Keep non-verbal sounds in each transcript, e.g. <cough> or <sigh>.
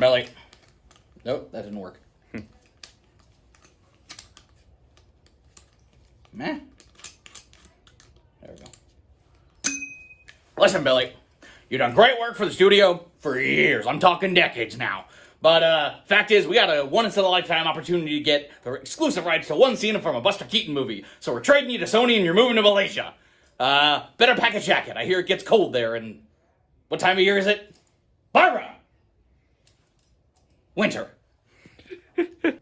Billy. Nope, that didn't work. Meh. There we go. Listen, Billy. You've done great work for the studio for years. I'm talking decades now. But uh, fact is, we got a once in a lifetime opportunity to get the exclusive rights to one scene from a Buster Keaton movie. So we're trading you to Sony, and you're moving to Malaysia. Uh, better pack a jacket. I hear it gets cold there. And what time of year is it? Barbara. Winter. <laughs> hey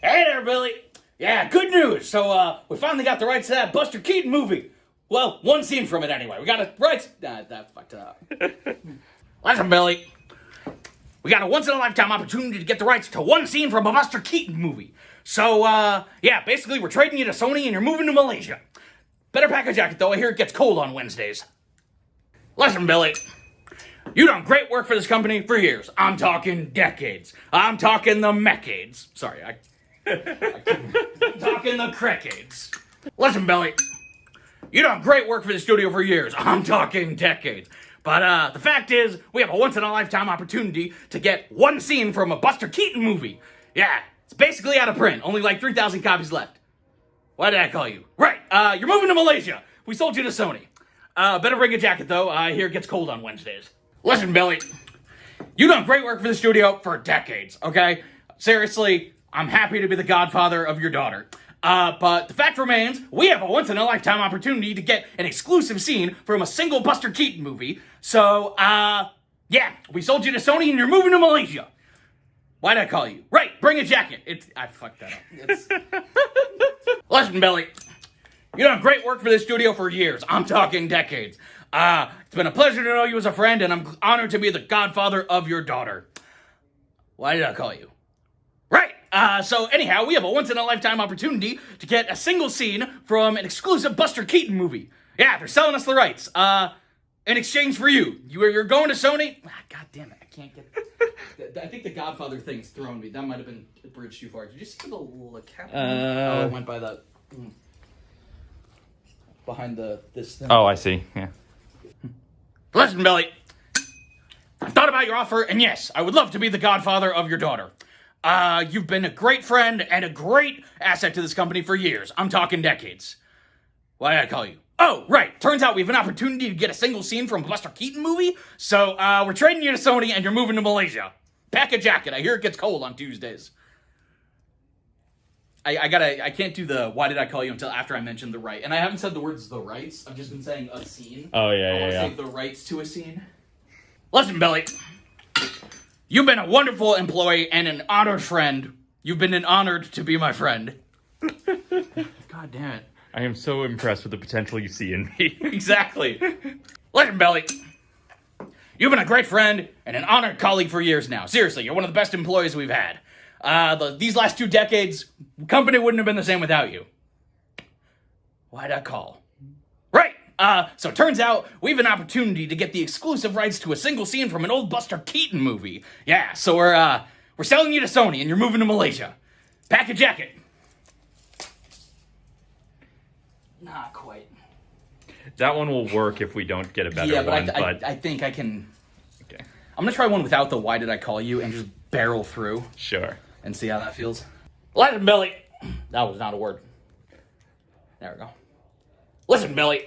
there, Billy. Yeah, good news. So uh, we finally got the rights to that Buster Keaton movie. Well, one scene from it anyway. We got it rights. Nah, that fucked up. <laughs> Listen, Billy. We got a once in a lifetime opportunity to get the rights to one scene from a Buster Keaton movie. So, uh, yeah, basically, we're trading you to Sony and you're moving to Malaysia. Better pack a jacket, though. I hear it gets cold on Wednesdays. Listen, Billy. You done great work for this company for years. I'm talking decades. I'm talking the mecades. Sorry, I. I'm talking the crecades. Listen, Billy. You done great work for the studio for years. I'm talking decades. But uh, the fact is, we have a once in a lifetime opportunity to get one scene from a Buster Keaton movie. Yeah, it's basically out of print. Only like 3,000 copies left. Why did I call you? Right, uh, you're moving to Malaysia. We sold you to Sony. Uh, better bring a jacket though. I hear it gets cold on Wednesdays. Listen, Billy, you've done great work for the studio for decades, okay? Seriously, I'm happy to be the godfather of your daughter. Uh, but the fact remains, we have a once-in-a-lifetime opportunity to get an exclusive scene from a single Buster Keaton movie. So, uh, yeah, we sold you to Sony and you're moving to Malaysia. Why'd I call you? Right, bring a jacket. It's, I fucked that up. It's... <laughs> Listen, Billy, you've done great work for this studio for years. I'm talking decades. Uh, it's been a pleasure to know you as a friend, and I'm honored to be the godfather of your daughter. Why did I call you? Right. Uh, so anyhow, we have a once-in-a-lifetime opportunity to get a single scene from an exclusive Buster Keaton movie. Yeah, they're selling us the rights. Uh, in exchange for you, you are, you're going to Sony. Ah, God damn it, I can't get. <laughs> I think the Godfather thing's thrown me. That might have been a bridge too far. Did you see the little cap? Uh, oh, it went by the mm, behind the this thing. Oh, I see. Yeah. Listen, Billy. I've thought about your offer, and yes, I would love to be the godfather of your daughter. Uh, you've been a great friend and a great asset to this company for years. I'm talking decades. Why did I call you? Oh, right. Turns out we have an opportunity to get a single scene from a Buster Keaton movie. So, uh, we're trading you to Sony and you're moving to Malaysia. Pack a jacket. I hear it gets cold on Tuesdays. I, I gotta, I can't do the why did I call you until after I mentioned the right. And I haven't said the words the rights. I've just been saying a scene. Oh, yeah, I yeah, wanna yeah. say the rights to a scene. Listen, Billy. You've been a wonderful employee and an honored friend. You've been an honored to be my friend. <laughs> God damn it. I am so impressed with the potential you see in me. <laughs> <laughs> Exactly. Listen, Billy. You've been a great friend and an honored colleague for years now. Seriously, you're one of the best employees we've had. Uh, the, these last two decades, company wouldn't have been the same without you. Why'd I call? Right. Uh, so it turns out we have an opportunity to get the exclusive rights to a single scene from an old Buster Keaton movie. Yeah, so we're uh, we're selling you to Sony and you're moving to Malaysia. Pack a jacket. Not quite. that one will work if we don't get a better yeah, but, one, I, but I, I think I can. okay. I'm gonna try one without the "Why did I call you" and just barrel through Sure. And see how that feels. Listen, Billy. That was not a word. There we go. Listen, Billy.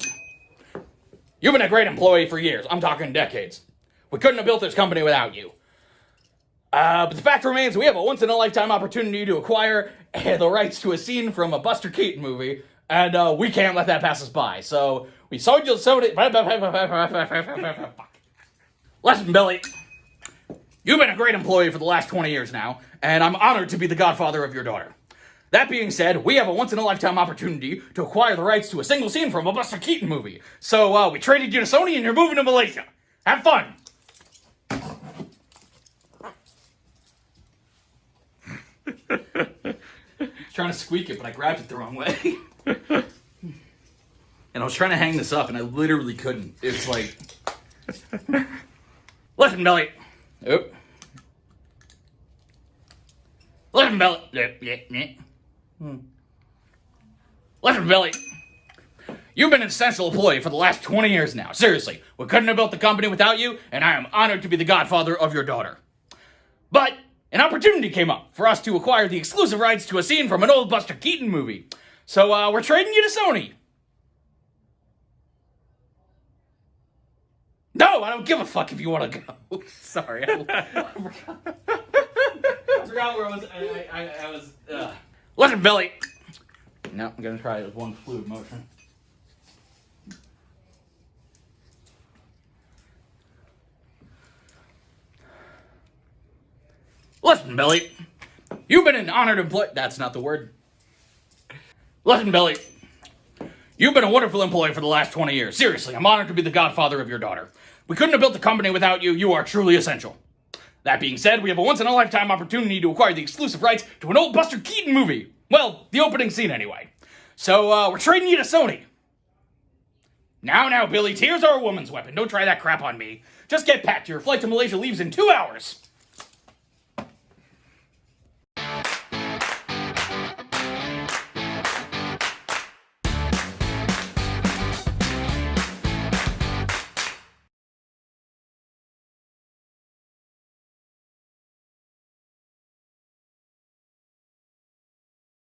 You've been a great employee for years. I'm talking decades. We couldn't have built this company without you. Uh, but the fact remains, we have a once-in-a-lifetime opportunity to acquire uh, the rights to a scene from a Buster Keaton movie, and uh, we can't let that pass us by. So we sold you so many. <laughs> Listen, Billy. You've been a great employee for the last 20 years now, and I'm honored to be the godfather of your daughter. That being said, we have a once-in-a-lifetime opportunity to acquire the rights to a single scene from a Buster Keaton movie. So, uh, we traded you to Sony and you're moving to Malaysia. Have fun! <laughs> trying to squeak it, but I grabbed it the wrong way. <laughs> and I was trying to hang this up, and I literally couldn't. It's like... <laughs> Listen, Billy. Oop. Listen, Billy. Hmm. Listen, Billy. You've been an essential employee for the last 20 years now. Seriously, we couldn't have built the company without you, and I am honored to be the godfather of your daughter. But an opportunity came up for us to acquire the exclusive rights to a scene from an old Buster Keaton movie. So uh, we're trading you to Sony. No, I don't give a fuck if you want to go. <laughs> Sorry, I, I <laughs> forgot. I forgot where I was. I, I, I was. Uh. Listen, Billy. No, I'm gonna try it with one fluid motion. Listen, Billy. You've been an honored employee. That's not the word. Listen, Billy. You've been a wonderful employee for the last 20 years. Seriously, I'm honored to be the godfather of your daughter. We couldn't have built the company without you. You are truly essential. That being said, we have a once in a lifetime opportunity to acquire the exclusive rights to an old Buster Keaton movie. Well, the opening scene, anyway. So, uh, we're trading you to Sony. Now, now, Billy, tears are a woman's weapon. Don't try that crap on me. Just get packed. Your flight to Malaysia leaves in two hours.